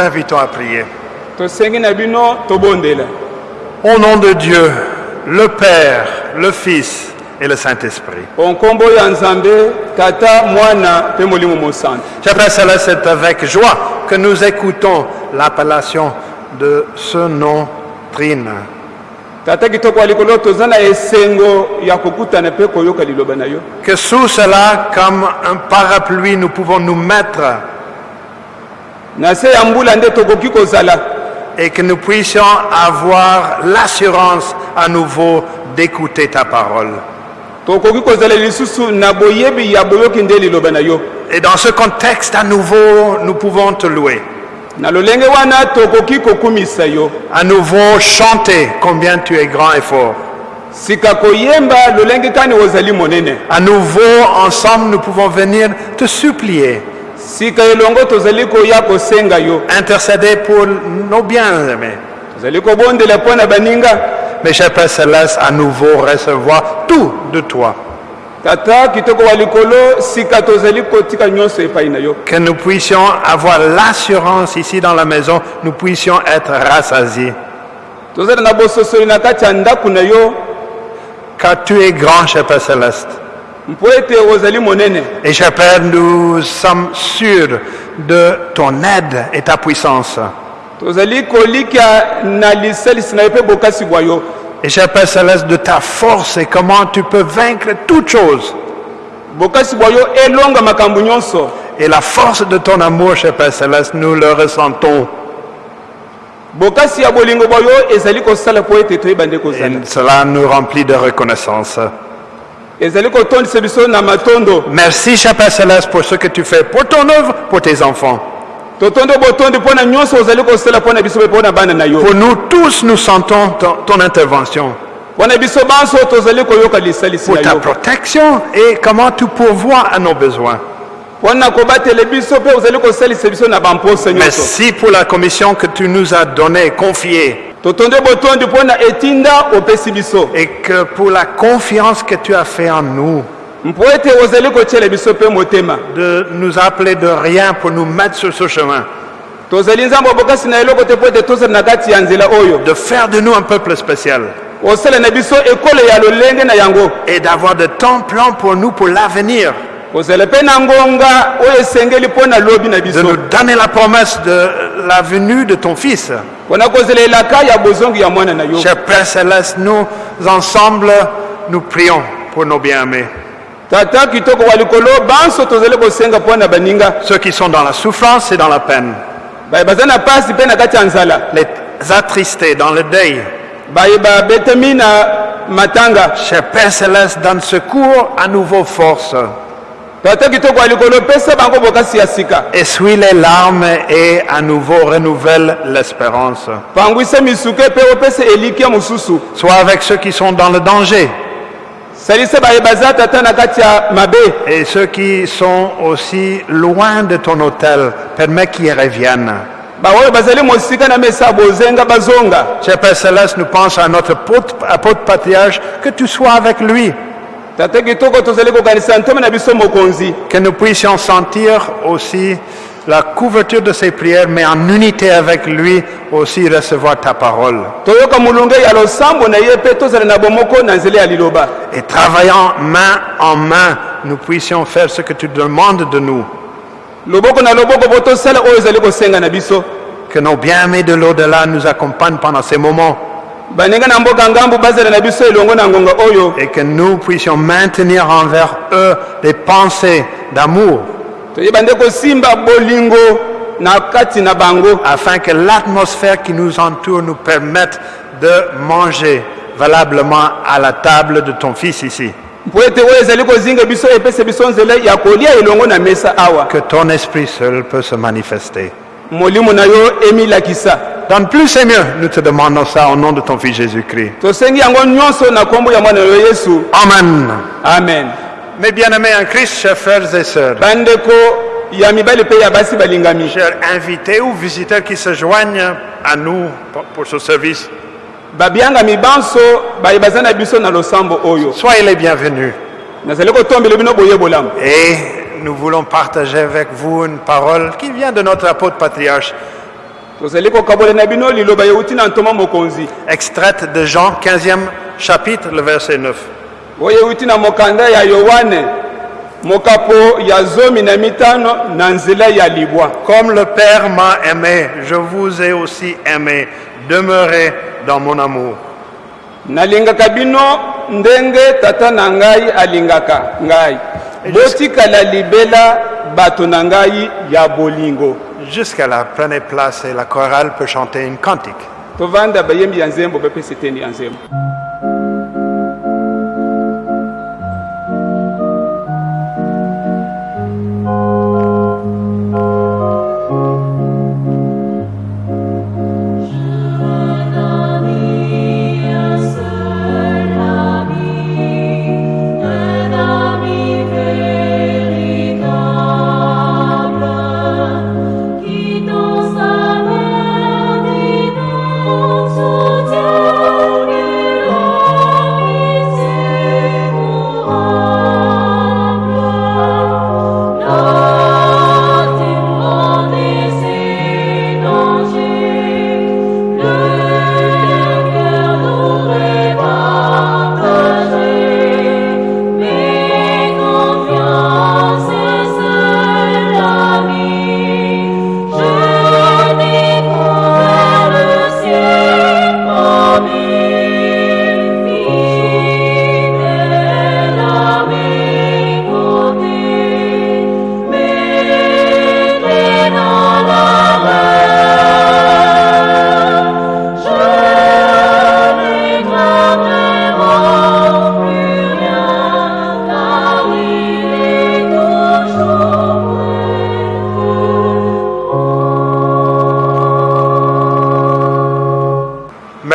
vous invitons à prier. Au nom de Dieu, le Père, le Fils et le Saint-Esprit. frères et sœurs, c'est avec joie que nous écoutons l'appellation de ce nom Trine. Que sous cela, comme un parapluie, nous pouvons nous mettre na se ya mbula nde tokoki kozala et que nous puissions avoir l'assurance à nouveau d'écouter ta parole. tokoki kozala lisusu na boyebi ya boyoki nde liloba na yo Et dans ce contexte, à nouveau, nous pouvons te louer. na lolenge wana tokoki kokumisa yo À nouveau, chanter combien tu es grand et fort. sika koyemba lolenge kani ozali monene À nouveau, ensemble, nous pouvons venir te supplier, sika elongo tozali koya kosenga yo intercéder pour nos bien-aimés. tozali kobondela mpo na baninga Mes chers Pères Célestes, à nouveau recevoir tout de toi. tata kitoko wa likolo sika tozali kotika nyonso epai na yo Que nous puissions avoir l'assurance ici dans la maison, nous puissions être rassasiés. tozali na bososoli na kati ya ndako na yo Car tu es grand, cher Père Céleste. Et Père, nous sommes sûrs de ton aide et ta puissance. Et cher Père Céleste, de ta force et comment tu peux vaincre toutes choses. Et la force de ton amour, cher Père Céleste, nous le ressentons. Et cela nous remplit de reconnaissance. Merci, Père Céleste, pour ce que tu fais pour ton œuvre, pour tes enfants. Pour nous tous, nous sentons ton, ton intervention. Pour ta protection et comment tu pourvois à nos besoins. Merci pour la commission que tu nous as donnée, confiée. Et que pour la confiance que tu as fait en nous, de nous appeler de rien pour nous mettre sur ce chemin. De faire de nous un peuple spécial. Et d'avoir de ton plan pour nous pour l'avenir. Kozala mpe na ngonga oyo esengeli mpo na lobi na De biso nous donner la promesse de la venue de ton Fils. mpona kozela elaka ya bozongi ya mwana na yo Cher Père Céleste, nous ensemble, nous prions pour nos bien-aimés. tata kitoko wa likolo banso tozali kosenga mpo na baninga Ceux qui sont dans la souffrance et dans la peine. baye baza na pasi mpe na kati ya nzala Les attristés dans le deuil. baye babetemi na matanga Cher Père Céleste, donne secours, à nouveau force. Essuie les larmes et à nouveau renouvelle l'espérance. Sois avec ceux qui sont dans le danger et ceux qui sont aussi loin de ton hôtel. Permets qu'ils reviennent. Cher Père Céleste, nous pensons à notre apôtre patriarche, que tu sois avec lui, que nous puissions sentir aussi la couverture de ses prières, mais en unité avec lui aussi recevoir ta parole. Et travaillant main en main, nous puissions faire ce que tu demandes de nous. Que nos bien-aimés de l'au-delà nous accompagnent pendant ces moments baninga na mboka ngambu bazala na biso elongo na ngonga oyo. Et que nous puissions maintenir envers eux des pensées d'amour. Toyeba nde kosimba bolingo na kati na bango. Afin que l'atmosphère qui nous entoure nous permette de manger valablement à la table de ton Fils ici. mpo ete oyo ezali kozinga biso epesa biso nzela ya kolia elongo na mesa awa. Que ton esprit seul peut se manifester. molimo na yo emilakisa Donne plus mieux, nous te demandons ça au nom de ton Fils Jésus-Christ. Amen. amen. Mes bien-aimés en Christ, chers frères et sœurs, chers invités ou visiteurs qui se joignent à nous pour- ce service, soyez les bienvenus. Et nous voulons partager avec vous une parole qui vient de notre apôtre patriarche, extraite de Jean 15e chapitre, le verset 9. oyo euti na mokanda ya yohane mokapo ya zomi na mitano na nzela ya libwa Comme le Père m'a aimé, je vous ai aussi aimé. Demeurez dans mon amour. nalingaka bino ndenge tata na ngai alingaka ngai botikala libela bato na ngai ya bolingo Jusqu'à la prenez place et la chorale peut chanter une cantique.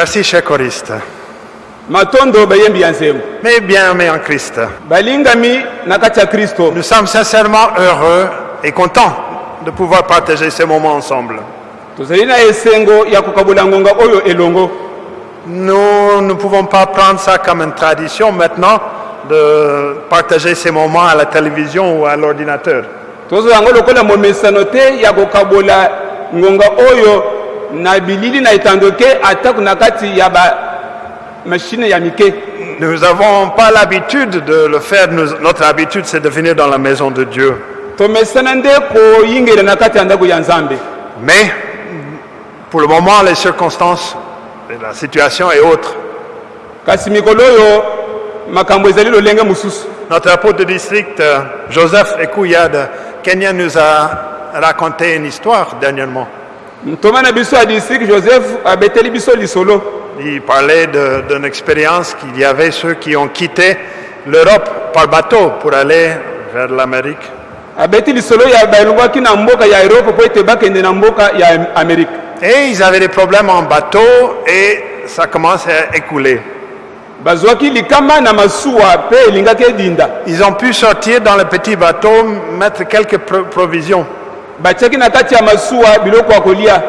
Merci, chers choristes. matondo bayembi ya nzembo Mais bien aimés en Christ, balingami na kati ya kristo nous sommes sincèrement heureux et contents de pouvoir partager ces moments ensemble. tozali na esengo ya kokabola ngonga oyo elongo Nous ne pouvons pas prendre ça comme une tradition maintenant de partager ces moments à la télévision ou à l'ordinateur. tozwa yango lokola momesano te ya kokabola ngonga oyo na bilili na etando ke atako na kati ya bamashine ya mike Nous n'avons pas l'habitude de le faire. Nous- notre habitude, c'est de venir dans la maison de Dieu. tomesana nde koyingela na kati ya ndako ya nzambe Mais pour le moment, les circonstances, et la situation est autre. kasi mikolo oyo makambo ezali lolenge mosusu Notre apôtre de district, euh, Joseph Ekouya de Kenya, nous a raconté une histoire dernièrement. Joseph Il parlait d'une expérience qu'il y avait ceux qui ont quitté l'Europe par bateau pour aller vers l'Amérique. Et ils avaient des problèmes en bateau et ça commence à écouler. Ils ont pu sortir dans le petit bateau, mettre quelques pro- provisions. Batiaki na kati ya masuwa biloko ya kolia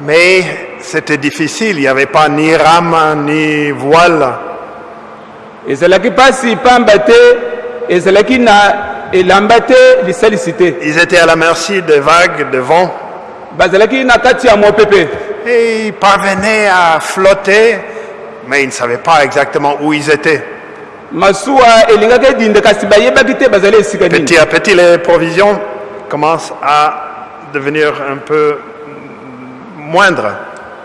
Mais c'était difficile, il n'y avait pas ni rame ni voile. ezalaki mpasi pamba te ezalaki na elamba te lisalisi te Ils étaient à la merci des vagues, des vents. bazalaki na kati ya mopepe Et ils parvenaient à flotter, mais ils ne savaient pas exactement où ils étaient. masuwa elingaki edinda kasi bayebaki te bazali esika nini Petit à petit, les provisions commencent à devenir un peu moindres.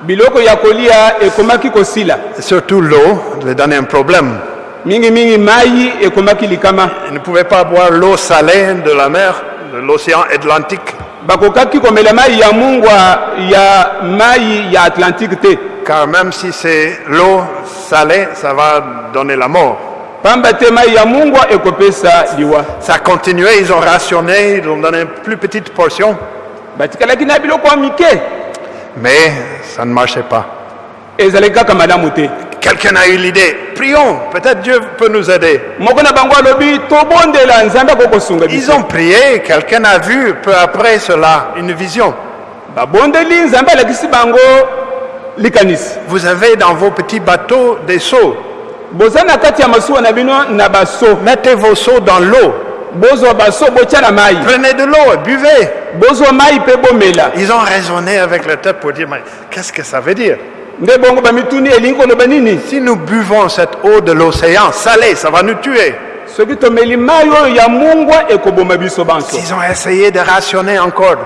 biloko ya kolia ekomaki kosila Et surtout l'eau, les donnait un problème. mingimingi mai ekomaki likama Ils ne pouvaient pas boire l'eau salée de la mer, de l'océan Atlantique, bakokaki komela mai ya mungwa ya mai ya atlantique te car même si c'est l'eau salée, ça va donner la mort. Ça continuait, ils ont rationné, ils ont donné une plus petite portion, mais ça ne marchait pas. Quelqu'un a eu l'idée, prions, peut-être Dieu peut nous aider. Ils ont prié, quelqu'un a vu peu après cela une vision. Vous avez dans vos petits bateaux des seaux. Mettez vos seaux dans l'eau. Prenez de l'eau et buvez. Ils ont raisonné avec leur tête pour dire, mais qu'est-ce que ça veut dire? Si nous buvons cette eau de l'océan salée, ça va nous tuer. Ils ont essayé de rationner encore.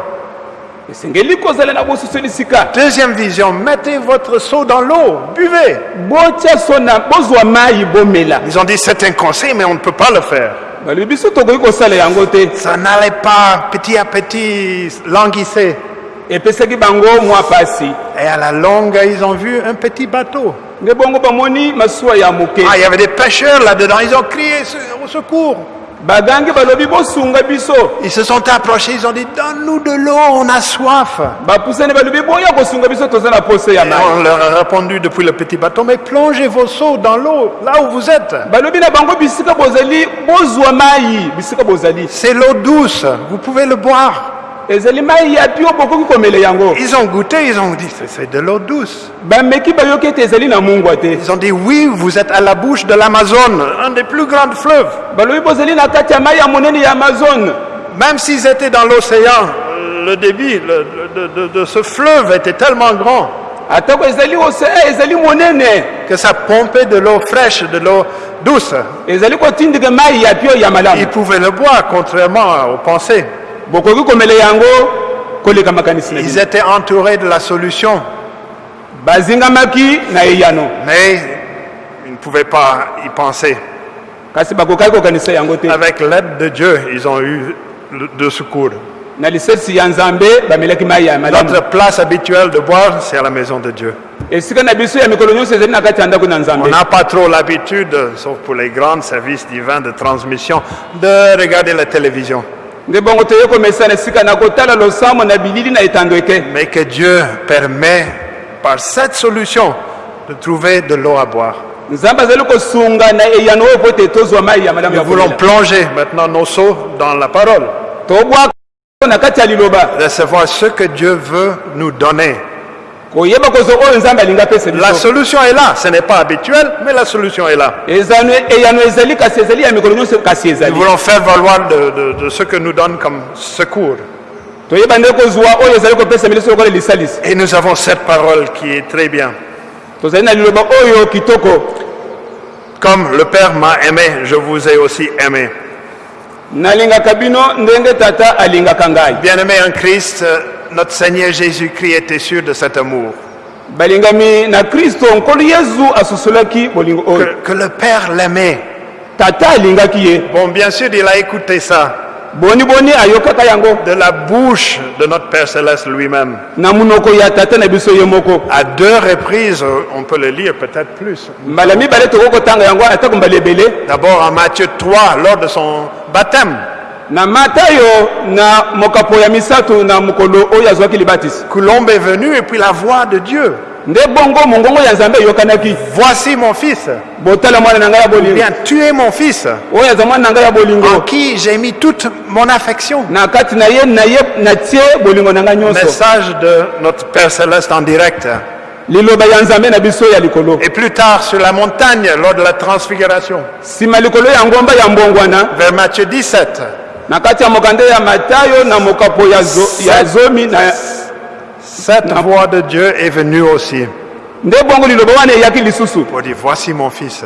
Deuxième vision, mettez votre seau dans l'eau, buvez. Ils ont dit, c'est un conseil, mais on ne peut pas le faire. Ça n'allait pas petit à petit languisser. Et à la longue, ils ont vu un petit bateau. Ah, il y avait des pêcheurs là-dedans. Ils ont crié "Se- au secours. Bagangi balobi bosunga biso Ils se sont approchés. Ils ont dit Donne-nous de l'eau, on a soif. bapusani balobi boya kosunga biso toza na pose ya Et mai on leur a répondu depuis le petit bateau Mais plongez vos seaux dans l'eau, là où vous êtes. balobi na bango bisika bozali bozwa mai bisika bozali C'est l'eau douce. Vous pouvez le boire. Ils ont goûté. Ils ont dit C'est- de l'eau douce. Ils ont dit Oui, vous êtes à la bouche de l'Amazone, un des plus grands fleuves. Même s'ils étaient dans l'océan, le débit le- de, de- de ce fleuve était tellement grand ezali monene que ça pompait de l'eau fraîche, de l'eau douce. Ils pouvaient le boire, contrairement aux pensées. Ils étaient entourés de la solution, mais ils ne pouvaient pas y penser. Avec l'aide de Dieu, ils ont eu de secours. Notre place habituelle de boire, c'est à la maison de Dieu. On n'a pas trop l'habitude, sauf pour les grands services divins de transmission, de regarder la télévision. Mais que Dieu permet, par cette solution, de trouver de l'eau à boire. Nous voulons plonger maintenant nos seaux dans la parole, recevoir ce que Dieu veut nous donner. La solution est là. Ce n'est pas habituel, mais la solution est là. kasi Nous voulons faire valoir de, de- de ce que nous donne comme secours. Et nous avons cette parole qui est très bien. Comme le Père m'a aimé, je vous ai aussi aimé. Nalingaka bino ndenge tata alingaka ngai Bien-aimé en Christ, euh, notre Seigneur Jésus-Christ était sûr de cet amour. balingami na kristo nkolo yezu asusolaki bolingo oyo Que, que le Père l'aimait. tata alingaki ye Bon, bien sûr, il a écouté ça boni boni ayokaka yango de la bouche de notre Père Céleste lui-même. na monoko ya tata na biso ye moko À deux reprises, on peut le lire, peut-être plus. mbala mibale tokoki kotanga yango atako mbala ebele D'abord en Matthieu 3, lors de son baptême. Na matayo na mokapo ya misato na mokolo oyo azwaki libatisi. Colombe est venu et puis la voix de Dieu. nde bongo mongongo ya nzambe eyokanaki. Voici mon fils. botala mwana na ngai ya bolingo. Bien, tu es mon fils, oyo aza mwana na ngai ya en qui j'ai mis toute mon affection. na kati na ye na ye natie bolingo na ngai nyonso. Message de notre Père Céleste en direct. liloba ya nzambe na biso ya likolo. Et plus tard, sur la montagne, lors de la transfiguration, nsima likolo ya ngomba ya mbongwana. Vers Matthieu 17, na kati ya mokande ya matayo na mokapo ya, zo, ya zomi na cette voix de Dieu est venue aussi. Nde bongo liloba wana eyaki lisusu. Pour dire, voici mon fils,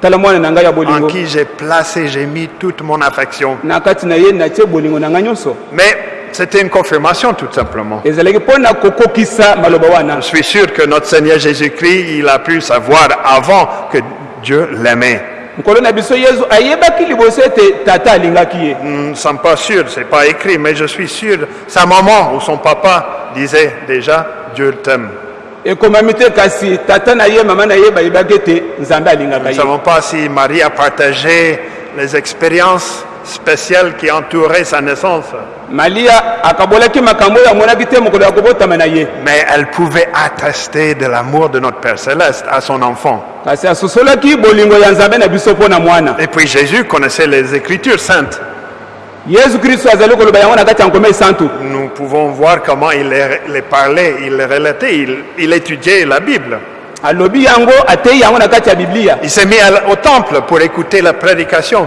tala mwana na ngai ya en qui j'ai placé, j'ai mis toute mon affection. na kati na ye natie bolingo na ngai nyonso. Mais c'était une confirmation tout simplement. Je suis sûr que notre Seigneur Jésus-Christ, il a pu savoir avant que Dieu l'aimait. Nkolo na biso yezu ayebaki liboso ete tata alingaki ye Nous ne sommes pas sûrs, c'est pas écrit, mais je suis sûr, sa maman ou son papa disait déjà, Dieu t'aime. ekomami te kasi tata na ye mama na ye bayebaki ete nzambe alingaka Nous ne ye savons pas si Marie a partagé les expériences spéciales qui entouraient sa naissance, mais elle pouvait attester de l'amour de notre Père Céleste à son enfant. Et puis Jésus connaissait les Écritures saintes. Nous pouvons voir comment il les, parlait, il les relatait, il, il étudiait la Bible. Il s'est mis au temple pour écouter la prédication.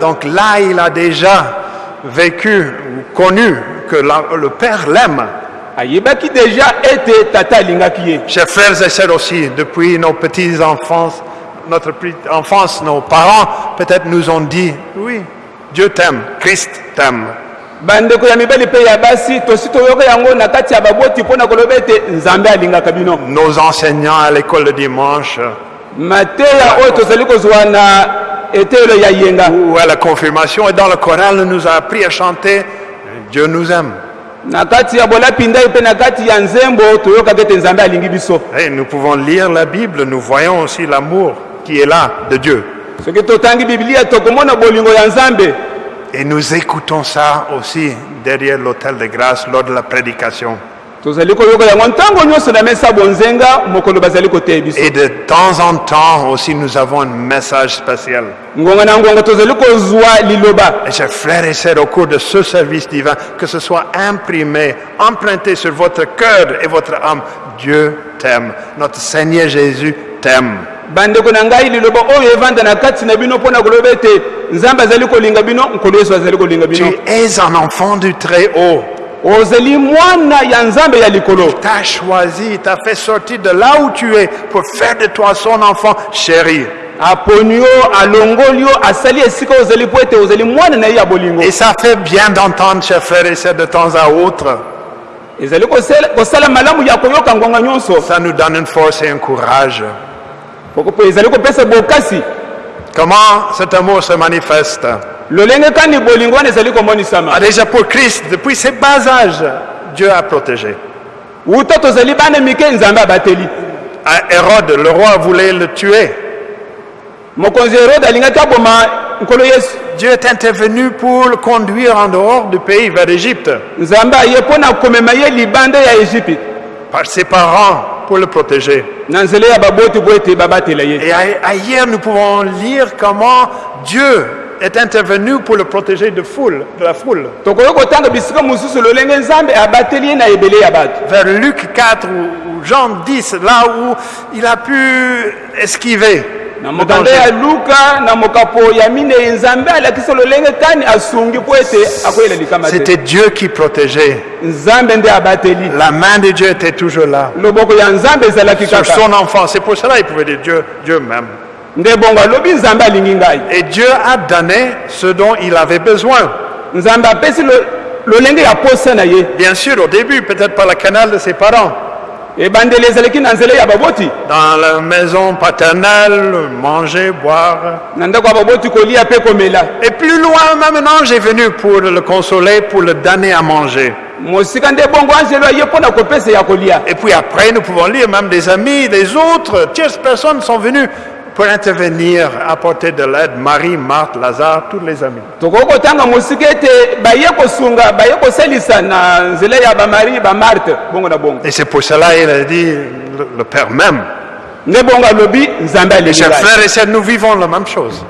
Donc là, il a déjà vécu, ou connu que la- le Père l'aime. Chers frères et sœurs aussi, depuis nos petites enfances, notre petite enfance, nos parents peut-être nous ont dit, oui, Dieu t'aime, Christ t'aime. Nos enseignants à l'école le dimanche mateya oyo tozali kozwa na etelo ya yenga ou à la confirmation et dans le choral nous a appris à chanter Dieu nous aime. na kati ya bolapindai mpe na kati ya nzembo toyokaka ete nzambe alingi biso Et nous pouvons lire la Bible, nous voyons aussi l'amour qui est là de Dieu. soki totangi biblia tokomona bolingo ya nzambe Et nous écoutons ça aussi derrière l'autel de grâce lors de la prédication. Et de temps en temps aussi nous avons un message spécial. Et chers frères et sœurs, au cours de ce service divin, que ce soit imprimé, emprunté sur votre cœur et votre âme, Dieu t'aime. Notre Seigneur Jésus t'aime. bandeko na ngai liloba oyo evanda na kati na bino mpo na koloba ete nzambe azali kolinga bino nkolo yesu azali kolinga Tu es un enfant du Très-Haut. Ozali mwana ya nzambe ya likolo T'as choisi, il t'a fait sortir de là où tu es pour faire de toi son enfant chéri. aponi yo alongoli yo asali esika ozali mpo ete ozali mwana na ye ya bolingo Et ça fait bien d'entendre, chers frères et sœurs, de temps à autre. ezali kosala malamu ya koyoka nyonso Ça nous donne une force et un courage. Poko mpe ezali kopesa bokasi Comment cet amour se manifeste? Ah, Déjà pour Christ, depuis ses bas âges, Dieu a protégé. Ah, Hérode, le roi, voulait le tuer. Dieu est intervenu pour le conduire en dehors du pays, vers l'Égypte, par ses parents, pour le protéger. Et ailleurs, nous pouvons lire comment Dieu est intervenu pour le protéger de, foule, de la foule. Vers Luc 4 ou, Jean 10, là où il a pu esquiver mokanda ya luka na mokapo ya minei nzambe alakisa lolenge kani asungi mpo ete akoyela likama te C'était Dieu qui protégeait. nzambe nde abateli La main de Dieu était toujours là. loboko ya nzambe ezalaki Sur kaka son enfant. C'est pour cela qu'il pouvait dire Dieu, Dieu même. nde bongo alobi nzambe alingi ngai Et Dieu a donné ce dont il avait besoin. nzambe apesi lo- lolenge ya posa na ye Bien sûr, au début, peut-être par le canal de ses parents. Dans la maison paternelle, manger, boire. Et plus loin, même un ange est venu pour le consoler, pour le donner à manger. Et puis après, nous pouvons lire même des amis, des autres, tierces personnes sont venues pour intervenir, apporter de l'aide. Marie, Marthe, Lazare, tous les amis. tokoki kotanga mosika ete baye kosunga baye kosalisa na nzela ya bamari bamarte bongo na bongo Et c'est pour cela il a dit, le, le Père même. nde bongo alobi nzambe Et alingi chers ngai frères et sœurs, nous vivons la même chose.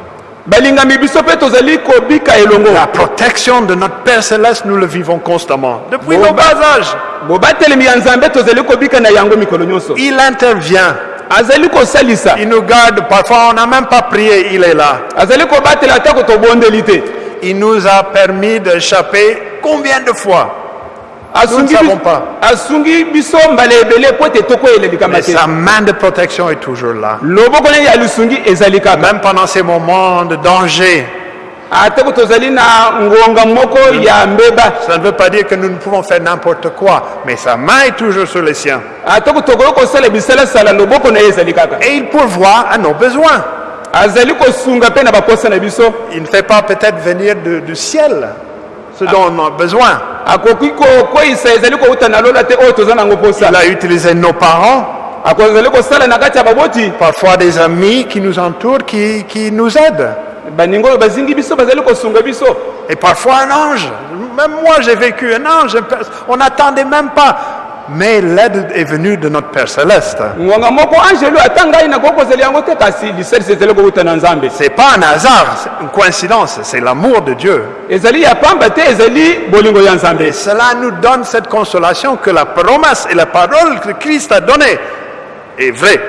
balingami biso mpe tozali kobika elongo La protection de notre Père Céleste, nous le vivons constamment. Depuis Bon, nos bah. bas âges, bobatelemi ya nzambe tozali kobika na yango mikolo nyonso il intervient. Azali kosalisa Il nous garde. Parfois, on n'a même pas prié, il est là. azali kobatela atako tobondeli te Il nous a permis d'échapper combien de fois? Nous ne asungi savons pas. Mais sa main de protection est toujours là. Même pendant ces moments de danger, atako tozali na ngonga moko ya mbeba ça ne veut pas dire que nous ne pouvons faire n'importe quoi, mais sa main est toujours sur les siens. atako tokoki kosala bisalasala loboko na ye ezali kaka Et il pourvoit à nos besoins. azali kosunga mpe na baposa na biso Il ne fait pas peut-être venir de- du ciel ce dont on a besoin. akoki kokweyisa ezali kouta na lola te oyo toza nango posa Il a utilisé nos parents, akozali kosala na kati ya baboti parfois des amis qui nous entourent, qui, qui nous aident. Et parfois un ange. Même moi, j'ai vécu un ange. On n'attendait même pas. Mais l'aide est venue de notre Père Céleste. C'est pas un hasard, c'est une coïncidence, c'est l'amour de Dieu. Et cela nous donne cette consolation que la promesse et la parole que Christ a donnée est vraie.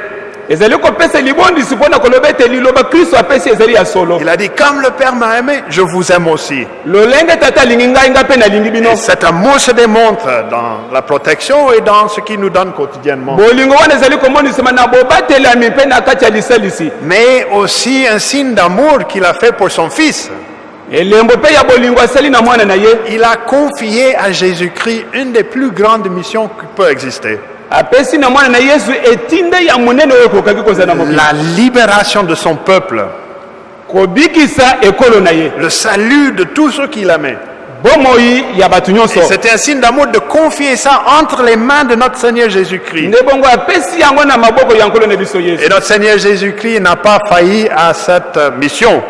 Il a dit, comme le Père m'a aimé, je vous aime aussi. Et cet amour se démontre dans la protection et dans ce qu'il nous donne quotidiennement. Mais aussi un signe d'amour qu'il a fait pour son Fils. Il a confié à Jésus-Christ une des plus grandes missions qui peut exister. La libération de son peuple. Le salut de tous ceux nyonso Et C'était un signe d'amour de confier ça entre les mains de notre Seigneur Jésus-Christ. Et notre Seigneur Jésus-Christ n'a pas failli à cette mission.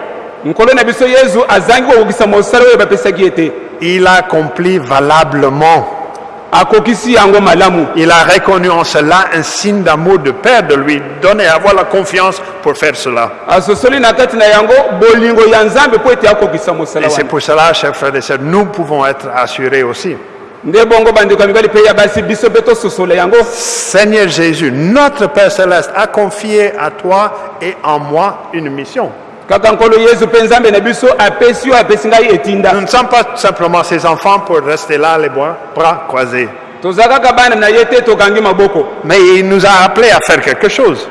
Il a accompli valablement. Il a reconnu en cela un signe d'amour de Père de lui donner, avoir la confiance pour faire cela. mosala Et c'est pour cela, chers frères et sœurs, nous pouvons être assurés aussi. Seigneur Jésus, notre Père céleste, a confié à toi et en moi une mission. Nous ne sommes pas simplement ses enfants pour rester là, les bras, bras croisés. Mais il nous a appelés à faire quelque chose.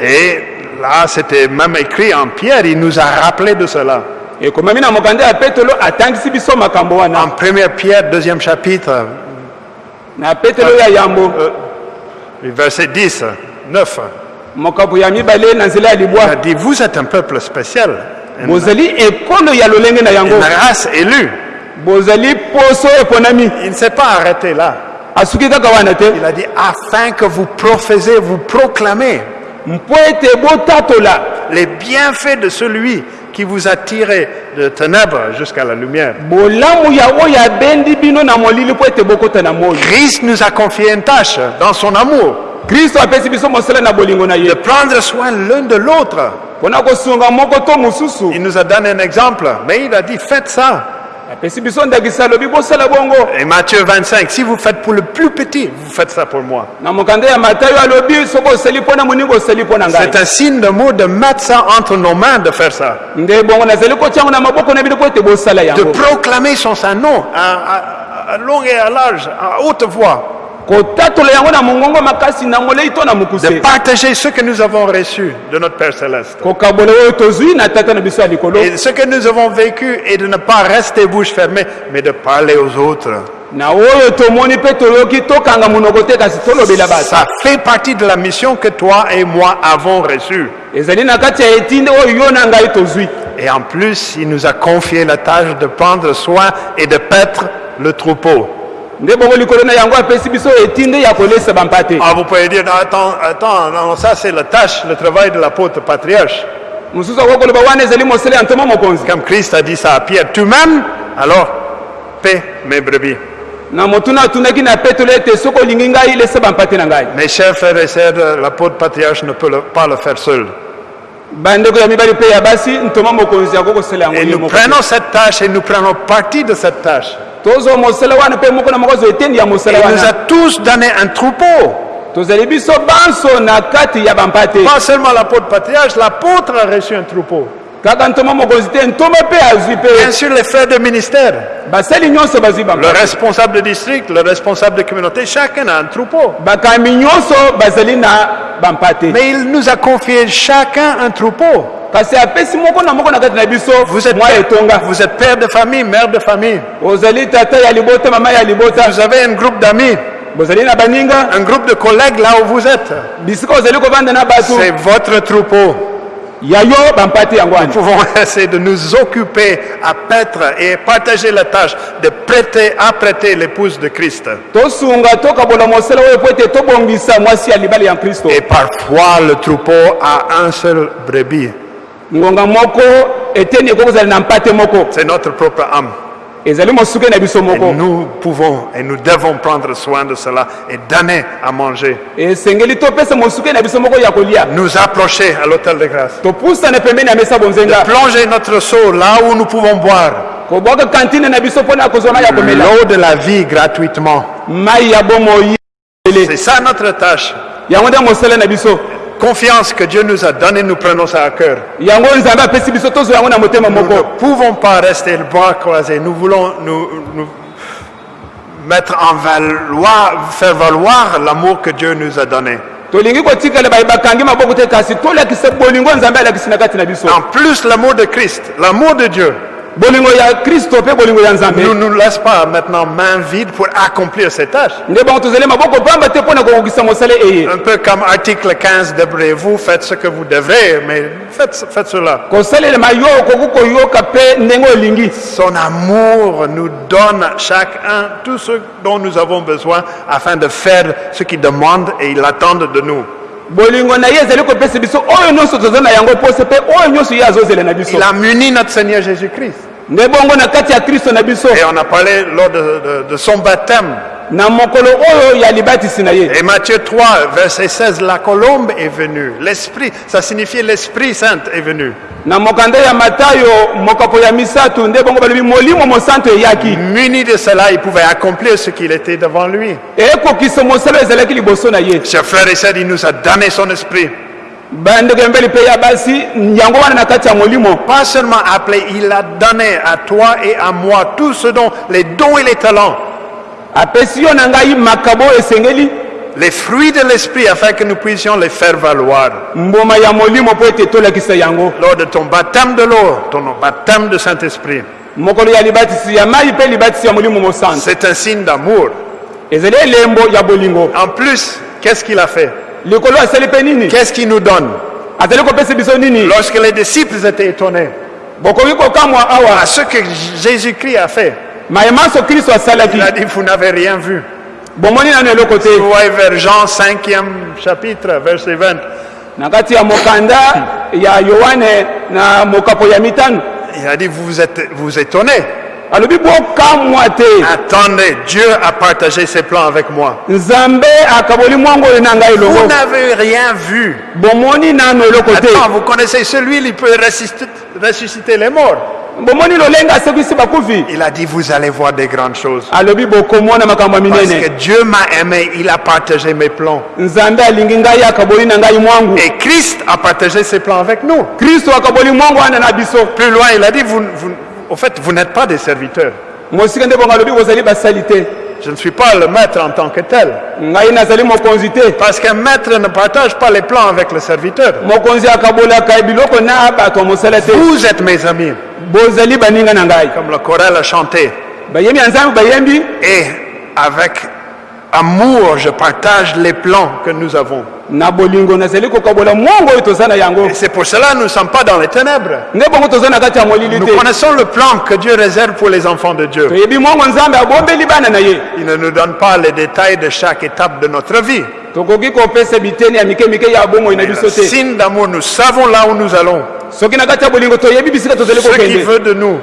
Et là, c'était même écrit en pierre, il nous a rappelé de cela. En 1 Pierre, deuxième chapitre, yambo verset 10, 9, dit, vous êtes un peuple spécial, une, race élue. Il ne s'est pas arrêté là. Il a dit, afin que vous professez, vous proclamez les bienfaits de celui qui vous a tiré de ténèbres jusqu'à la lumière. Christ nous a confié une tâche dans son amour, kristo apesi biso mosala na bolingo na de prendre soin l'un de l'autre. mpona kosunga moko to mosusu Il nous a donné un exemple, mais il a dit, faites ça. apesi biso ndakisa alobi bosala bongo Et Matthieu 25, si vous faites pour le plus petit, vous faites ça pour moi. na mokanda ya matayo alobi soki osali mpo na moninga osali mpo na ngai C'est un signe d'amour de mettre ça entre nos mains, de faire ça. nde bongo nazali kotiango na maboko na bino mpo ete bosala De proclamer son nom à, à- à long et à large, à haute voix. De partager ce que nous avons reçu de notre Père Céleste. Et ce que nous avons vécu et de ne pas rester bouche fermée, mais de parler aux autres. Ça fait partie de la mission que toi et moi avons reçue. Et en plus, il nous a confié la tâche de prendre soin et de paître le troupeau. Nde bongo likolo na yango apesi biso etinde ya kolesa bampate Ah, vous pouvez dire, non, attends, attends, non, ça c'est la tâche, le travail de l'apôtre patriarche. mosusu akoki koloba wana ezali mosala ya ntoma mokonzi Comme Christ a dit ça à Pierre, tu m'aimes Alors, paie mes brebis. na motuna atundaki na petelo ete soki olingi ngai lesa bampate na ngai Mes chers frères et sœurs, l'apôtre patriarche ne peut le- pas le faire seul. bandeko ya mibali mpe ya basi ntoma mokonzi akoki kosala yango Et ye nous moko prenons cette tâche et nous prenons partie de cette tâche. Il nous a tous donné un troupeau. Pas seulement l'apôtre patriarche, l'apôtre a reçu un troupeau. Bien sûr, les frères de ministère, bazwi le responsable de district, le responsable de communauté, chacun a un troupeau. na bampate Mais il nous a confié chacun un troupeau. Vous êtes, père, vous êtes père de famille, mère de famille. Vous avez un groupe d'amis, un groupe de collègues là où vous êtes. C'est votre troupeau. Nous pouvons essayer de nous occuper à paître et partager la tâche de prêter, apprêter l'épouse de Christ. Et parfois, le troupeau a un seul brebis. C'est notre propre âme. Et nous pouvons et nous devons prendre soin de cela et donner à manger. Nous approcher à l'hôtel de grâce. Plonger notre seau là où nous pouvons boire kobwaka kantine na biso mpona kozwa mai ya komela l'eau de la vie gratuitement. C'est ça notre tâche. Confiance que Dieu nous a donnée, nous prenons ça à cœur. Nous ne pouvons pas rester le bras croisé. Nous voulons nous, nous mettre en valoir, faire valoir l'amour que Dieu nous a donné. En plus, l'amour de Christ, l'amour de Dieu, bolingo ya kristo mpe bolingo ya nzambe ne nous laisse pas maintenant main vide pour accomplir ces tâches. nde bango tozali maboko pamba te mpo na kokokisa mosala eye Un peu comme article 15 d'Hébreu, vous faites ce que vous devrez, mais faites, faites cela. kosalelema yo okoki koyoka mpe ndenge olingi Son amour nous donne chacun tout ce dont nous avons besoin afin de faire ce qu'il demande et il attend de nous. Bolingo na ye ezali kopesa biso oyo nyonso toza na yango poso mpe oyo nyonso ye azozela na biso Il a muni notre Seigneur Jésus-Christ. nde bongo na kati ya kristo na biso Et on a parlé lors de, de- de son baptême. Et Matthieu 3, verset 16, la colombe est venue. L'Esprit, ça signifie l'Esprit Saint est venu. Muni de cela, il pouvait accomplir ce qu'il était devant lui. Chers frères et sœurs, il nous a donné son esprit. Pas seulement appelé, il a donné à toi et à moi tout ce dont les dons et les talents, apesi yo na ngai makabo oyo esengeli. Les fruits de l'esprit afin que nous puissions les faire valoir. Lors de ton baptême de l'eau, ton baptême de Saint-Esprit, c'est un signe d'amour. En plus, qu'est-ce qu'il a fait? Qu'est-ce qu'il nous donne? Lorsque les disciples étaient étonnés. À ce que Jésus-Christ a fait, mayemaso kristo asalaki il a dit, vous n'avez rien vu. bomoni nano eloko te Vous voyez vers Jean 5e chapitre, verset 20. na kati ya mokanda ya yohane na mokapo ya mitano Il a dit, vous vous êtes vous étonnez. alobi bokamwa te Attendez, Dieu a partagé ses plans avec moi. nzambe akaboli mwango oyo na ngai Vous n'avez rien vu. bomoni nano eloko te Attends, vous connaissez celui qui peut ressusciter, ressusciter les morts. Il a dit, vous allez voir des grandes choses. Parce que Dieu m'a aimé, il a partagé mes plans. Et Christ a partagé ses plans avec nous. Plus loin, il a dit, vous, vous- au fait, vous n'êtes pas des serviteurs. Je ne suis pas le maître en tant que tel. Parce qu'un maître ne partage pas les plans avec le serviteur. Vous êtes mes amis, comme le chorale a chanté. Et avec amour, je partage les plans que nous avons. C'est pour cela que nous ne sommes pas dans les ténèbres. Nous connaissons le plan que Dieu réserve pour les enfants de Dieu. Il ne nous donne pas les détails de chaque étape de notre vie. signe d'amour, nous savons là où nous allons. Ce qu'il veut de nous,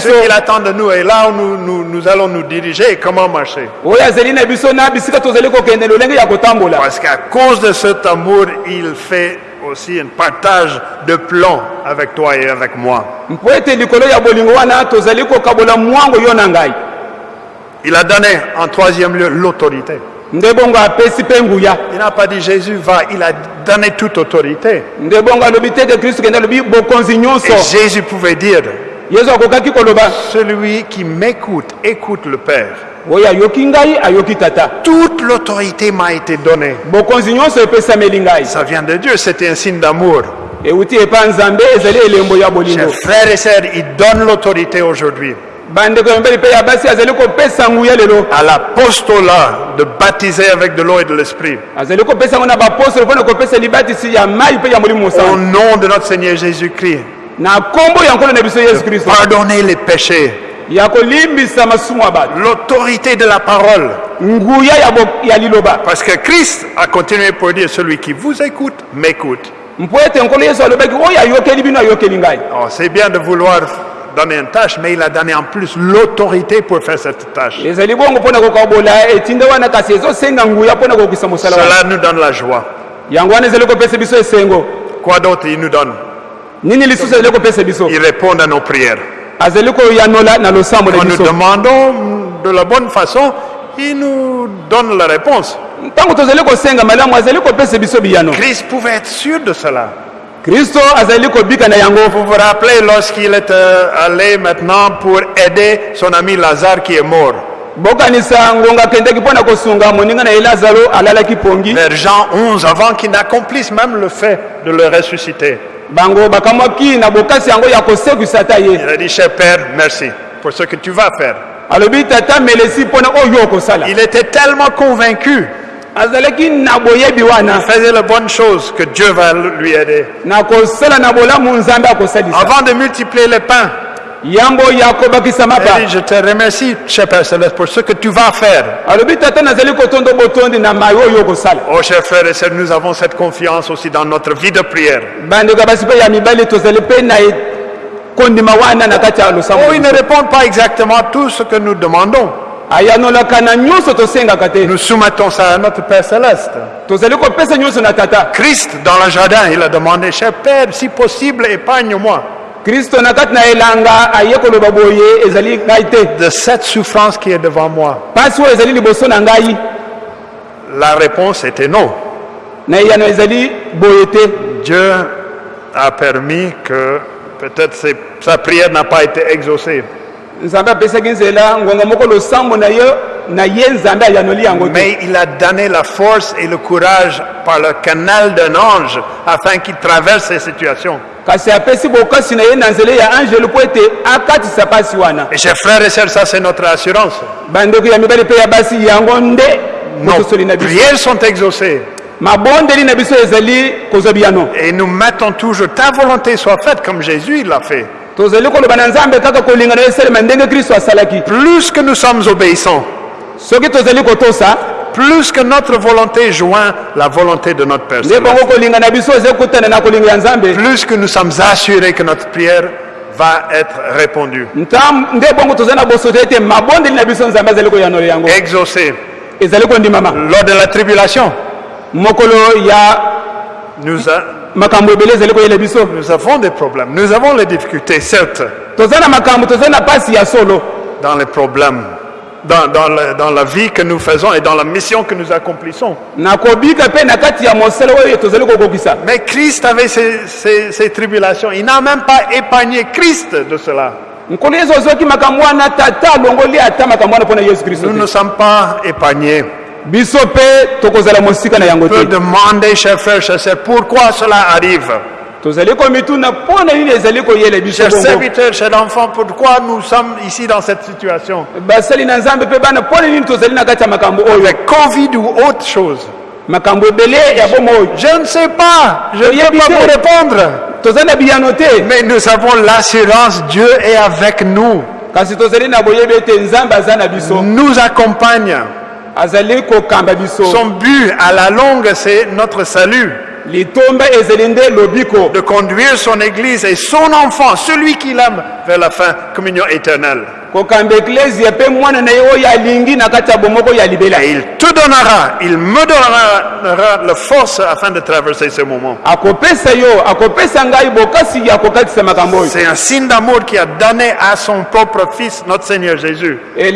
ce qu'il attend de nous, et là où nous, nous- nous allons nous diriger et comment marcher? Parce qu'à cause de cet amour, il fait aussi un partage de plans avec toi et avec moi. Il a donné en troisième lieu l'autorité. Il n'a pas dit Jésus va, il a donné toute autorité. Et Jésus pouvait dire, celui qui m'écoute, écoute le Père. Toute l'autorité m'a été donnée. Ça vient de Dieu, c'était un signe d'amour. Chers frères et sœurs, il donne l'autorité aujourd'hui à l'apostolat de baptiser avec de l'eau et de l'esprit. Au nom de notre Seigneur Jésus-Christ, kristo pardonnez les péchés. L'autorité de la parole. Parce que Christ a continué pour dire, celui qui vous écoute, m'écoute. Oh, c'est bien de vouloir donner une tâche, mais il a donné en plus l'autorité pour faire cette tâche. Cela nous donne la joie. Quoi d'autre il nous donne? Nini lisusu azali kopesa biso? Il répond à nos prières. azali koyanola na losambo na Quand nous demandons de la bonne façon, il nous donne la réponse. ntango tozali kosenga malamu azali kopesa biso biyano Christ pouvait être sûr de cela. kristo azali kobika na yango Vous vous rappelez lorsqu'il est euh, allé maintenant pour aider son ami Lazare qui est mort. bokanisa ngonga akendaki mpo na kosunga moninga na ye lazaro alalaki pongi Vers Jean 11, avant qu'il n'accomplisse même le fait de le ressusciter. Bango bakamwaki na bokasi yango ya kosekwisa ata ye. Il a dit, cher Père, merci pour ce que tu vas faire. alobi tata melesi mpona oyo okosala. Il était tellement convaincu, azalaki na boyebi wana. Il faisait les bonnes choses que Dieu va lui aider. na kosala na bolamu nzambe akosalisa. Avant de multiplier les pains, yambo je te remercie, cher Père Céleste, pour ce que tu vas faire. Oh, chers frères et sœurs, nous avons cette confiance aussi dans notre vie de prière. e- Oh, ils ne répondent pas exactement à tout ce que nous demandons. Nous soumettons ça à notre Père Céleste. Christ, dans le jardin, il a demandé, cher Père, si possible, épargne-moi de cette souffrance qui est devant moi. La réponse était non. Dieu a permis que peut-être sa prière n'a pas été exaucée. Mais il a donné la force et le courage par le canal d'un ange afin qu'il traverse ces situations. Et chers frères et sœurs, ça c'est notre assurance. Nos prières sont exaucées. Et nous mettons toujours ta volonté soit faite comme Jésus l'a fait. Plus que nous sommes obéissants, soki tozali kotosa plus que notre volonté joint la volonté de notre nzambe. Plus que nous sommes assurés que notre prière va être répondue, kondimama. Lors de la tribulation, nous, a- nous avons des problèmes, nous avons les difficultés, certes, dans les problèmes, dans, dans la vie que nous faisons et dans la mission que nous accomplissons. Mais Christ avait ces tribulations. Il n'a même pas épargné Christ de cela. Nous ne sommes pas épargnés. demander, chers frères, chers sœurs, pourquoi cela arrive? Chers serviteurs, chers enfants, pourquoi nous sommes ici dans cette situation? Avec Covid ou autre chose? Je ne sais pas. Je ne peux pas vous répondre. Mais nous avons l'assurance, Dieu est avec nous, nous accompagne. Son but à la longue, c'est notre salut, de conduire son Église et son enfant, celui qu'il aime, vers la fin, communion éternelle. Et il te donnera, il me donnera la force afin de traverser ce moment. C'est un signe d'amour qui a donné à son propre Fils, notre Seigneur Jésus. Et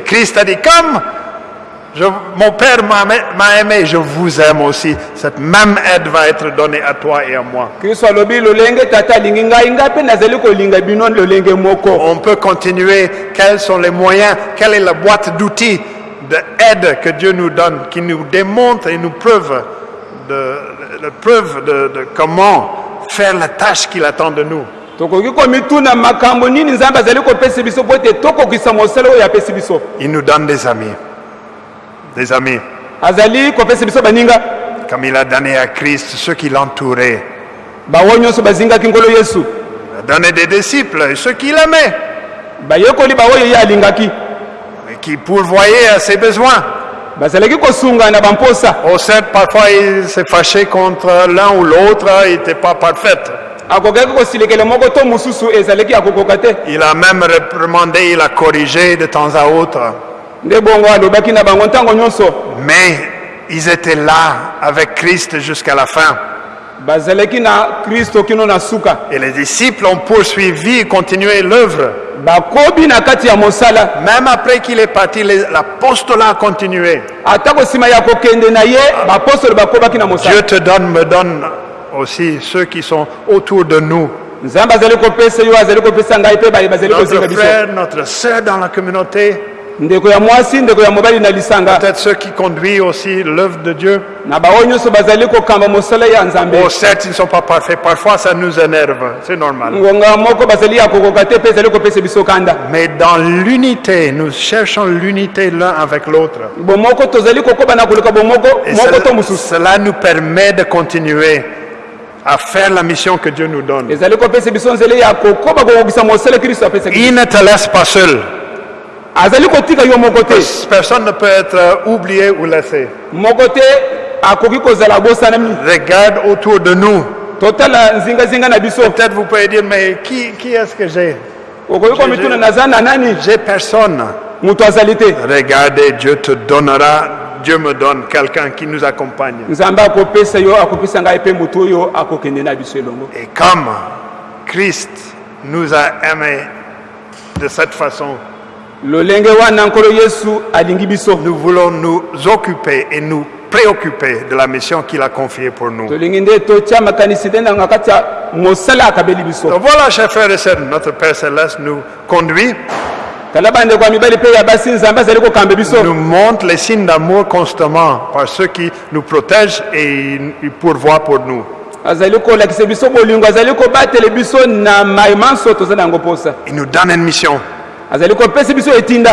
Christ a dit, comme je- mon Père m'a aimé, je vous aime aussi. Cette même aide va être donnée à toi et à moi. On peut continuer. Quels sont les moyens? Quelle est la boîte d'outils d'aide que Dieu nous donne, qui nous démontre et nous preuve de, de preuve de, de comment faire la tâche qu'il attend de nous? Il nous donne des amis. Des amis. azali kopesa biso baninga Comme il a donné à Christ ceux qui l'entouraient. bawo nyonso bazingaki nkolo yesu Il a donné des disciples et ceux qui l'aimaient. bayekoli baoyo ye alingaki et qui pourvoyait à ses besoins. bazalaki kosunga na bamposa Au certes, parfois il s'est fâché contre l'un ou l'autre, il n'était pas parfait. akokaki kosilekela moko to mosusu ezalaki ya kokoka te Il a même réprimandé, il a corrigé de temps à autre. Mais ils étaient là avec Christ jusqu'à la fin. Et les disciples ont poursuivi et continué l'œuvre. Même après qu'il est parti, l'apostolat a continué. Dieu te donne, me donne aussi ceux qui sont autour de nous. Notre frère, notre sœur dans la communauté, ndeko ya mwasi ndeko ya mobali na lisanga peut-être ceux qui conduisent aussi l'œuvre de Dieu. na baoyo nyonso bazali kokamba mosala ya nzambe Oh, certes, ils ne sont pas parfaits. Parfois, ça nous énerve. C'est normal. ngonga moko bazali ya kokoka te mpe ezali kopesa biso kanda Mais dans l'unité, nous cherchons l'unité l'un avec l'autre. bomoko tozali kokoba na koluka bomoko Et moko to cela, mosusu cela nous permet de continuer à faire la mission que Dieu nous donne. ezali kopesa biso nzela ya kokoba kokokisa mosala kristo apesaki biso. Il ne te laisse pas seul. Azali kotika yo moko te Personne ne peut être euh, oublié ou laissé. moko te akoki kozala abosanami Regarde autour de nous. totala nzingazinga na biso Peut-être vous pouvez dire, mais qui, qui est-ce que j'ai? Okoki komituna naza na nani? J'ai personne. moto azali te Regardez, Dieu te donnera, Dieu me donne quelqu'un qui nous accompagne. Et comme Christ nous a aimés de cette façon, nous voulons nous occuper et nous préoccuper de la mission qu'il a confiée pour nous. Donc voilà, chers frères et sœurs, notre Père Céleste nous conduit, nous montre les signes d'amour constamment par ceux qui nous protègent et ils pourvoient pour nous. Il nous donne une mission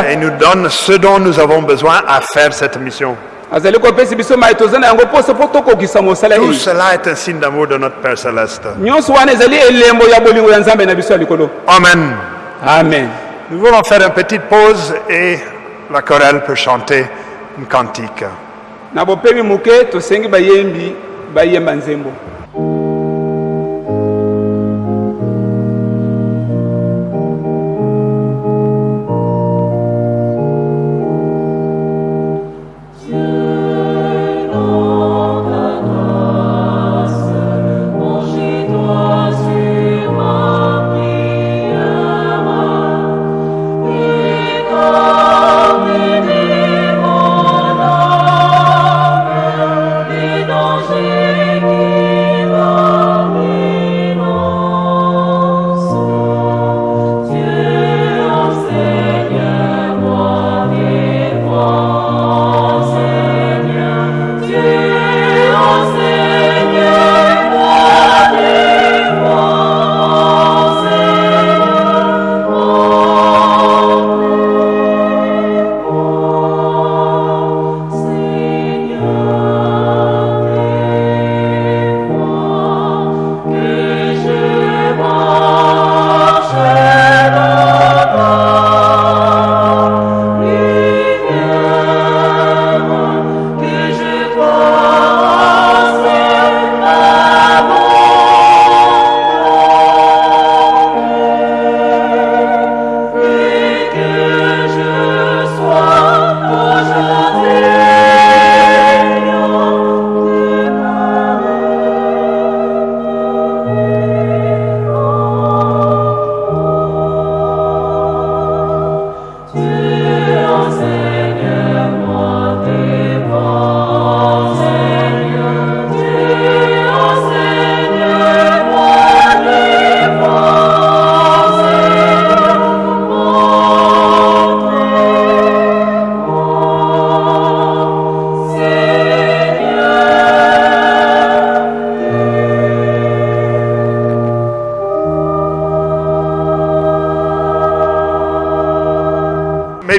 et il nous donne ce dont nous avons besoin à faire cette mission. Tout cela est un signe d'amour de notre Père Céleste. Amen. amen Nous voulons faire une petite pause et la chorale peut chanter une cantique.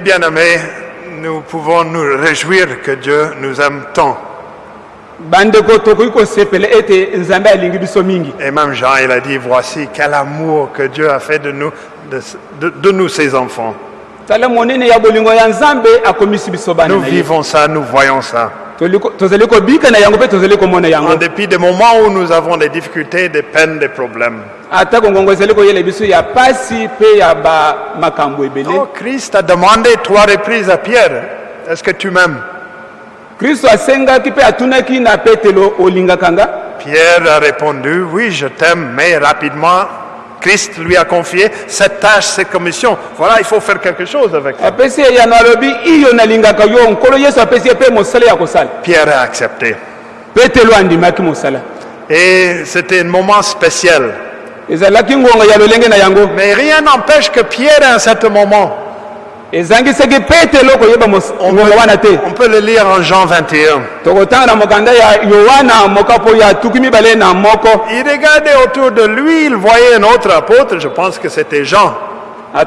Bien-aimés, nous pouvons nous réjouir que Dieu nous aime tant. Et même Jean, il a dit, voici quel amour que Dieu a fait de nous, de, de- de nous, ses enfants. Nous vivons ça, nous voyons ça. En dépit des moments où nous avons des difficultés, des peines, des problèmes. Atako ngongo ezali koyela biso ya pasi mpe ya bamakambo ebele Oh, Christ a demandé trois reprises à Pierre, est-ce que tu m'aimes? Kristo asengaki mpe atunaki na petelo olingaka nga Pierre a répondu, oui, je t'aime, mais rapidement, Christ lui a confié cette tâche, cette commission. Voilà, il faut faire quelque chose avec ça. apesi ye yano alobi iyo nalingaka yo nkolo yesu apesi ye mpe mosala ya kosala Pierre a accepté. petelo andimaki mosala Et c'était un moment spécial. Mais rien n'empêche que Pierre, à un certain moment, on peut le lire en Jean 21, tokotanga na mokanda ya yohana mokapo ya tuki mibale na moko. Il regardait autour de lui, il voyait un autre apôtre, je pense que c'était Jean. Il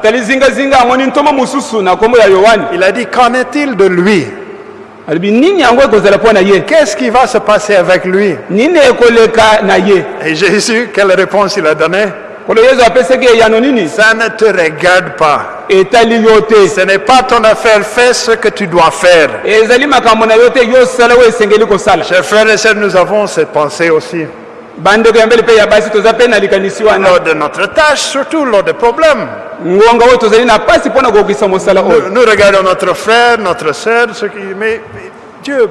a dit, qu'en est-il de lui? Qu'est-ce qui va se passer avec lui? Et Jésus, quelle réponse il a donnée? Ça ne te regarde pas. Ce n'est pas ton affaire, fais ce que tu dois faire. Chers frères et sœurs, nous avons cette pensée aussi. Bandeko ya mbele mpe ya basi toza mpe na likanisi wana Lors de notre tâche, surtout lors des problèmes. ngonga oyo tozali na pasi mpo na kokokisa mosala Nous, oyo. nous regardons notre frère, notre sœur, ceux qui... Mais, Dieu,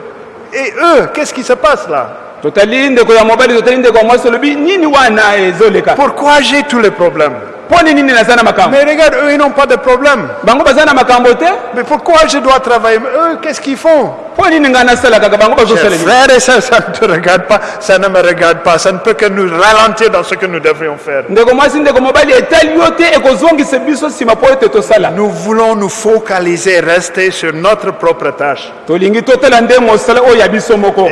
et eux, qu'est-ce qui se passe là? Totali ndeko ya mobali totali ndeko ya mwasi olobi nini wana ezoleka? Pourquoi j'ai tous les problèmes? Mpo nini naza na makambo? Mais regarde, eux, ils n'ont pas de problème. bango baza na makambo te? Mais pourquoi je dois travailler? Eux, qu'est-ce qu'ils font? Frères et sœurs, ça ne te regarde pas, ça ne me regarde pas, ça ne peut que nous ralentir dans ce que nous devrions faire. Nous voulons nous focaliser, rester sur notre propre tâche.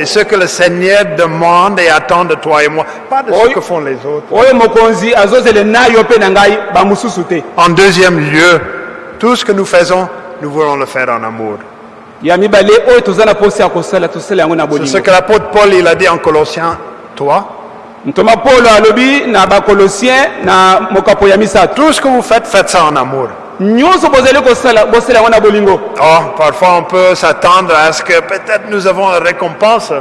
Et ce que le Seigneur demande et attend de toi et moi, pas de ce que font les autres. En deuxième lieu, tout ce que nous faisons, nous voulons le faire en amour. C'est ce que l'apôtre Paul il a dit en Colossiens 3. ntoma polo alobi na bakolosien na mokapo ya misato Tout ce que vous faites, faites ça en amour. Oh, parfois on peut s'attendre à ce que peut-être nous avons une récompense.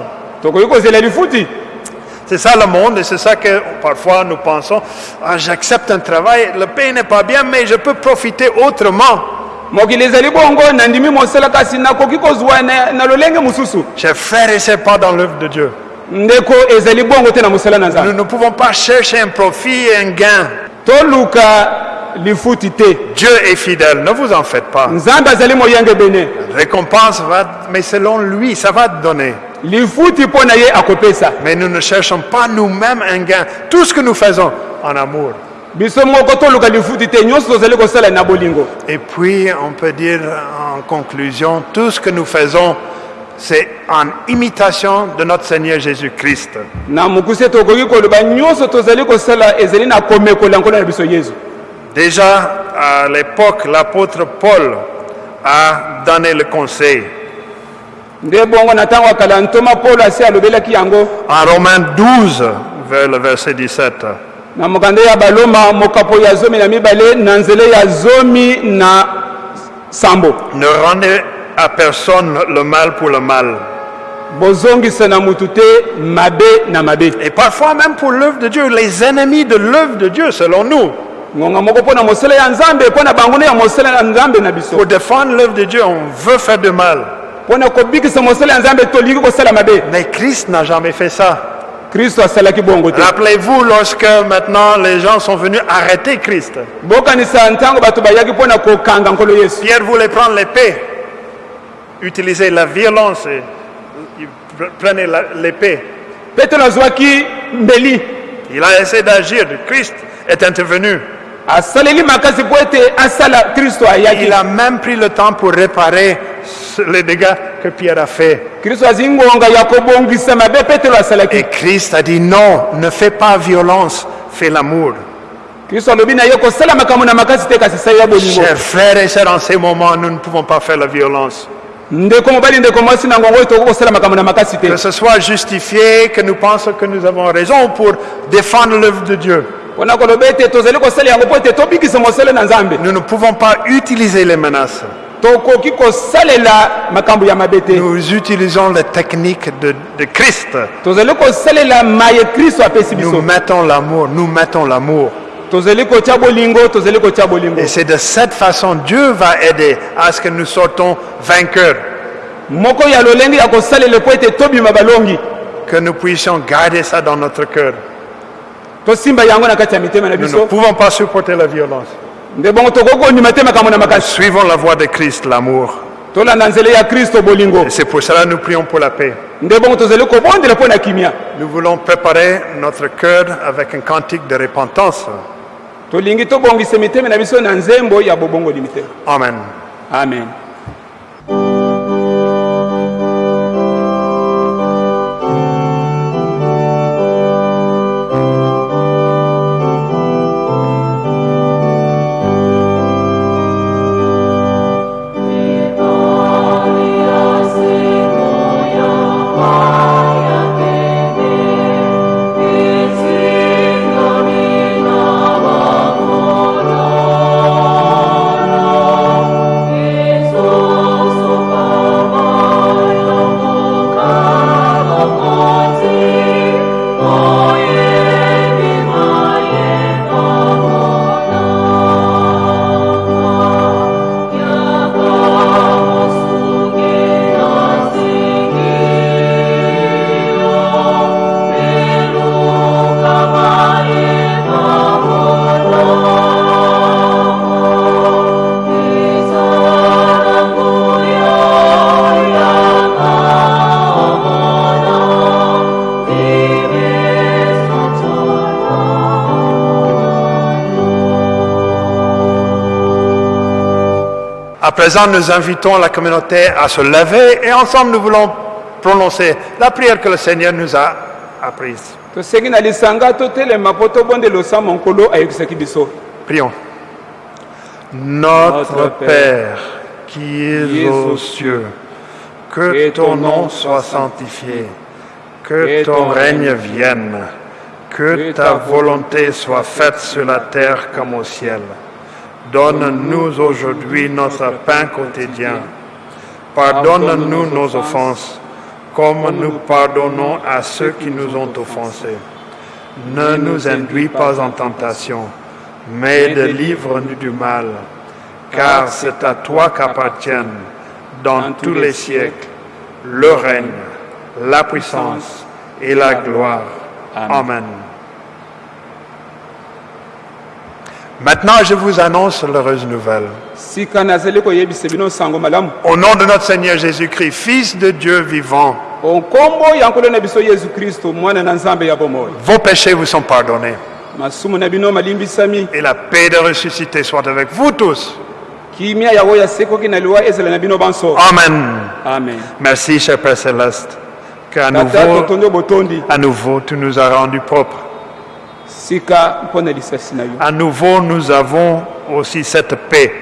C'est ça le monde et c'est ça que parfois nous pensons, ah, j'accepte un travail, le paye n'est pas bien, mais je peux profiter autrement. Mokili ezali bongo nandimi mosala kasi nakoki kozwa na, lolenge mosusu Chers frères et sœurs, pas dans l'œuvre de Dieu. ndeko ezali bongo te na mosala na Nous ne pouvons pas chercher un profit et un gain. toluka lifuti te Dieu est fidèle, ne vous en faites pas. nzambe azali moyenge bene Récompense va, mais selon lui, ça va te donner. lifuti mpo na ye akopesa Mais nous ne cherchons pas nous-mêmes un gain. Tout ce que nous faisons en amour. Et puis, on peut dire en conclusion, tout ce que nous faisons, c'est en imitation de notre Seigneur Jésus-Christ. Déjà, à l'époque, l'apôtre Paul a donné le conseil. En Romains 12, vers le verset 17. Na mokanda ya baloma mokapo ya zomi na mibale na nzela ya zomi na sambo Ne rendez à personne le mal pour le mal. bozongisa na mutu te mabe na mabe Et parfois même pour l'œuvre de Dieu, les ennemis de l'œuvre de Dieu, selon nous. ngonga moko mpo na mosala ya nzambe mpo na bango nde ya mosala ya nzambe na biso Pour défendre l'œuvre de Dieu, on veut faire du mal. mpo na kobikisa mosala ya nzambe tolingi kosala mabe Mais Christ n'a jamais fait ça. Rappelez-vous lorsque maintenant les gens sont venus arrêter Christ. Pierre voulait prendre l'épée, utiliser la violence et il pre- prenait la- l'épée. Il a essayé d'agir. Christ est intervenu. Il a même pris le temps pour réparer les dégâts que Pierre a fait. Et Christ a dit non, ne fais pas violence, fais l'amour. Chers frères et sœurs, en ces moments, nous ne pouvons pas faire la violence. Que ce soit justifié, que nous pensons que nous avons raison pour défendre l'œuvre de Dieu. Nous ne pouvons pas utiliser les menaces. Nous utilisons les techniques de, de Christ. Nous mettons l'amour, nous mettons l'amour. Et c'est de cette façon Dieu va aider à ce que nous sortons vainqueurs, que nous puissions garder ça dans notre cœur. Tosimba yango na kati ya mitema na Nous ne biso pouvons pas supporter la violence. nde bongo tokoki kondima te makambo na makasi Suivons la voie de Christ, l'amour. tolanda nzela ya kristo bolingo Et c'est pour cela que nous prions pour la paix. nde bongo tozali kobondela mpo na kimia Nous voulons préparer notre cœur avec un cantique de repentance. tolingi tobongisa mitema na biso na nzembo ya bobongoli mitema Amen. amen présent, nous invitons la communauté à se lever et ensemble nous voulons prononcer la prière que le Seigneur nous a apprise. Prions. Notre Père qui es aux cieux, que ton nom soit sanctifié, que ton règne vienne, que ta volonté soit faite sur la terre comme au ciel. Donne-nous aujourd'hui notre pain quotidien. Pardonne-nous nos offenses, comme nous pardonnons à ceux qui nous ont offensés. Ne nous induis pas en tentation, mais délivre-nous du mal, car c'est à toi qu'appartiennent, dans tous les siècles, le règne, la puissance et la gloire. Amen. Maintenant, je vous annonce l'heureuse nouvelle. Au nom de notre Seigneur Jésus-Christ, Fils de Dieu vivant, vos péchés vous sont pardonnés. Et la paix de ressuscité soit avec vous tous. Amen. amen Merci, cher Père Céleste, qu'à nouveau, à nouveau, tu nous as rendus propres. sika mpo na lisasi na yo À nouveau, nous avons aussi cette paix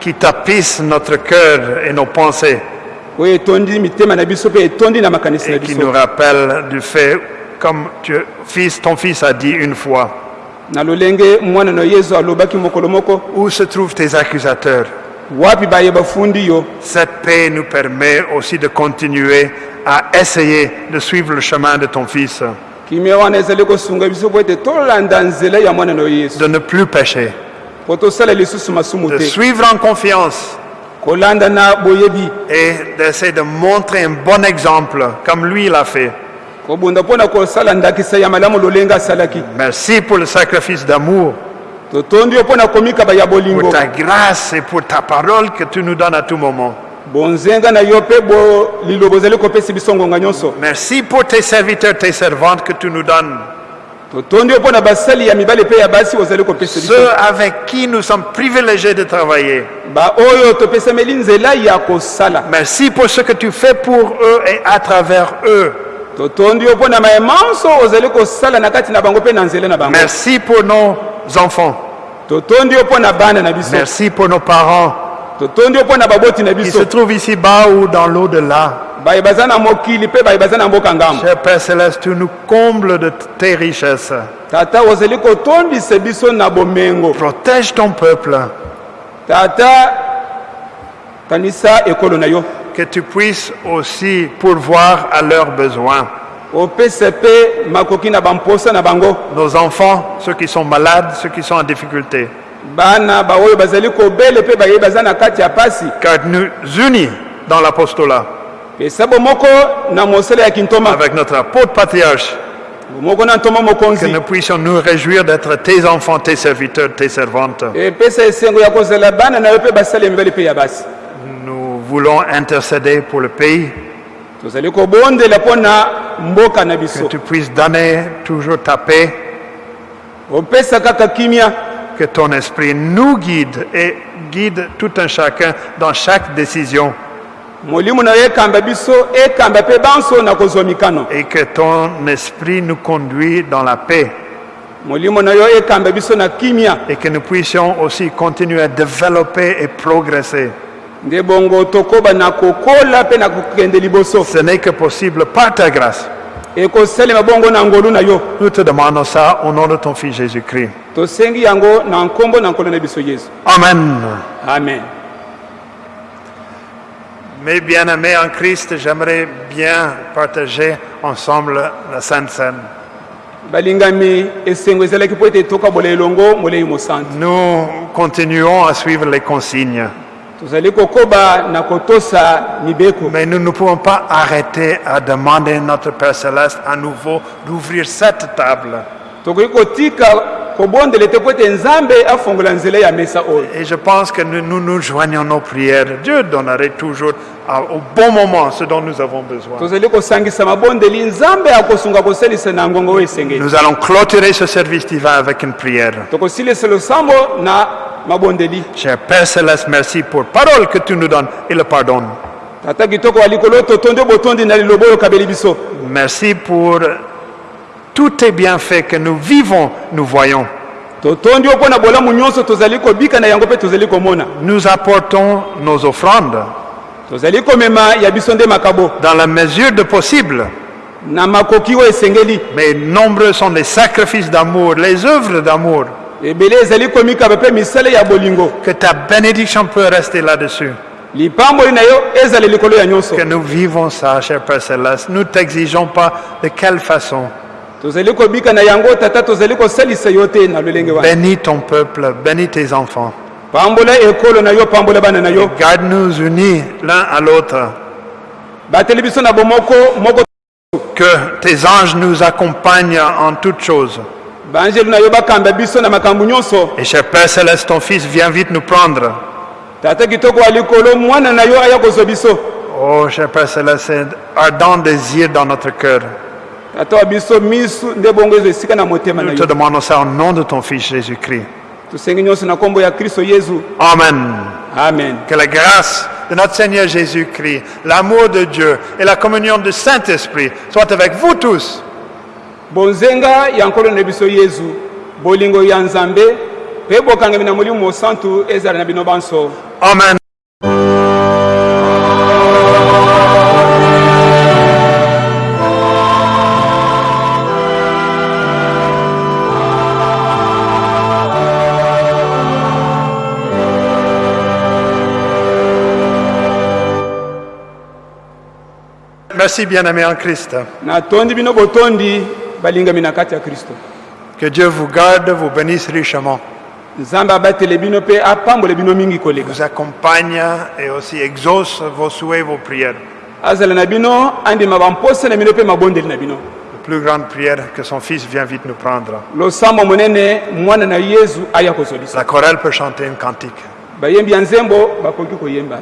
qui tapisse notre cœur et nos pensées et qui nous rappelle du fait, comme tu, fils, ton fils a dit une fois, où se trouvent tes accusateurs? Cette paix nous permet aussi de continuer à essayer de suivre le chemin de ton fils, de ne plus pécher, de suivre en confiance. Et d'essayer de montrer un bon exemple comme lui l'a fait. Merci pour le sacrifice d'amour, pour ta grâce et pour ta parole que tu nous donnes à tout moment. Merci pour tes serviteurs, tes servantes que tu nous donnes, ceux avec qui nous sommes privilégiés de travailler. Merci pour ce que tu fais pour eux et à travers eux. Merci pour nos enfants. Merci pour nos parents biso se trouvent ici-bas ou dans l'au-delà. Cher Père Céleste, tu nous combles de tes richesses. Protège ton peuple, que tu puisses aussi pourvoir à leurs besoins. Nos enfants, ceux qui sont malades, ceux qui sont en difficulté. Car nous unis dans l'apostolat. Avec notre apôtre patriarche. Que nous puissions nous réjouir d'être tes enfants, tes serviteurs, tes servantes. Nous voulons intercéder pour le pays, que tu puisses donner toujours ta paix, que ton esprit nous guide et guide tout un chacun dans chaque décision mikano et que ton esprit nous conduit dans la paix kimia et que nous puissions aussi continuer à développer et progresser. Ce n'est que possible par ta grâce. Nous te demandons ça au nom de ton Fils Jésus-Christ. Tosengi yango na nkombo na nkolo na biso yesu Amen. amen Mes bien-aimés en Christ, j'aimerais bien partager ensemble la Sainte Seine. Nous continuons à suivre les consignes, mais nous ne pouvons pas arrêter à demander à notre Père Céleste à nouveau d'ouvrir cette table. Et je pense que nous nous, joignons nos prières. Dieu donnerait toujours au bon moment ce dont nous avons besoin. Nous allons clôturer ce service divin avec une prière. Cher Père Céleste, merci pour parole que tu nous donnes et le pardon. Merci pour tous tes bienfaits que nous vivons, nous voyons. Nous apportons nos offrandes dans la mesure de possible. Mais nombreux sont les sacrifices d'amour, les œuvres d'amour. Que ta bénédiction peut rester là-dessus. Que nous vivons ça, cher Père Céleste. Nous ne t'exigeons pas de quelle façon. Bénis ton peuple, bénis tes enfants. Garde-nous unis l'un à l'autre. Que tes anges nous accompagnent en toutes choses. Et cher Père Céleste, ton Fils vient vite nous prendre. Oh, cher Père Céleste, c'est un ardent désir dans notre cœur. Tata wa biso misu nde bongo ezwa esika na motema na Nous te yo demandons ça au nom de ton Fils Jésus-Christ. tosengi nyonso na nkombo ya kristo yesu Amen. amen Que la grâce de notre Seigneur Jésus-Christ, l'amour de Dieu et la communion du Saint-Esprit soient avec vous tous. bonzenga ya nkolo na biso yesu bolingo ya nzambe mpe bokangami na molimo mosantu ezala na bino banso Amen. Merci bien-aimés en Christ. natondi bino botondi balingami na kati ya kristo Que Dieu vous garde, vous bénisse richement, nzambe abatele bino mpe apambole bino mingi koleka vous accompagne et aussi exauce vos souhaits, vos prières. azala na bino andima bamposa na bino mpe mabondeli na bino La plus grande prière que son Fils vient vite nous prendre. losambo monene mwana na yesu aya kozwabisa La chorale peut chanter un cantique. bayembi ya nzembo bakoki koyemba